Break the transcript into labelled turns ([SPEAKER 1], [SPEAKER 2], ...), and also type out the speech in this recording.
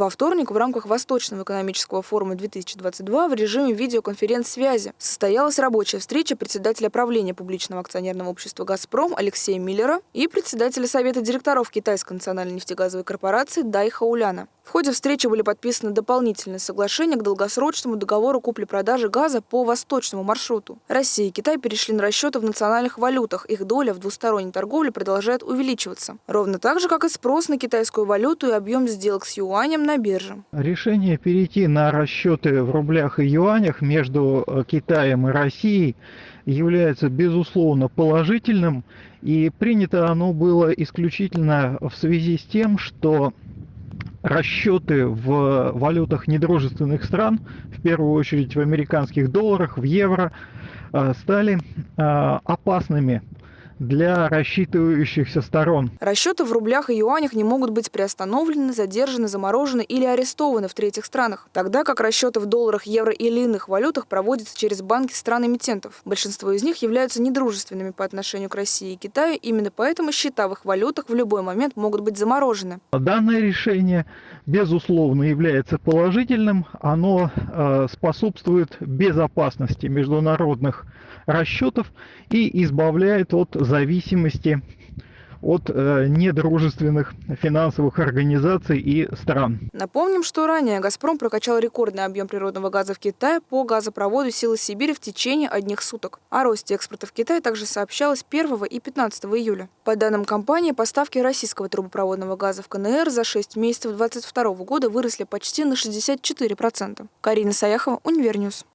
[SPEAKER 1] Во вторник в рамках Восточного экономического форума 2022 в режиме видеоконференц-связи состоялась рабочая встреча председателя правления публичного акционерного общества «Газпром» Алексея Миллера и председателя Совета директоров Китайской национальной нефтегазовой корпорации Дай Хауляна. В ходе встречи были подписаны дополнительные соглашения к долгосрочному договору купли-продажи газа по восточному маршруту. Россия и Китай перешли на расчеты в национальных валютах. Их доля в двусторонней торговле продолжает увеличиваться. Ровно так же, как и спрос на китайскую валюту и объем сделок с юанем на бирже.
[SPEAKER 2] Решение перейти на расчеты в рублях и юанях между э, Китаем и Россией является безусловно положительным. И принято оно было исключительно в связи с тем, что расчеты в валютах недружественных стран, в первую очередь в американских долларах, в евро, э, стали э, опасными для рассчитывающихся сторон.
[SPEAKER 1] Расчеты в рублях и юанях не могут быть приостановлены, задержаны, заморожены или арестованы в третьих странах, тогда как расчеты в долларах, евро или иных валютах проводятся через банки стран-эмитентов. Большинство из них являются недружественными по отношению к России и Китаю, именно поэтому счета в их валютах в любой момент могут быть заморожены.
[SPEAKER 2] Данное решение, безусловно, является положительным. Оно э, способствует безопасности международных расчетов и избавляет от зависимости от э, недружественных финансовых организаций и стран.
[SPEAKER 1] Напомним, что ранее «Газпром» прокачал рекордный объем природного газа в Китае по газопроводу «Силы Сибири» в течение одних суток. О росте экспорта в Китай также сообщалось 1 и 15 июля. По данным компании, поставки российского трубопроводного газа в КНР за 6 месяцев 2022 года выросли почти на 64%. Карина Саяхова, Univer News.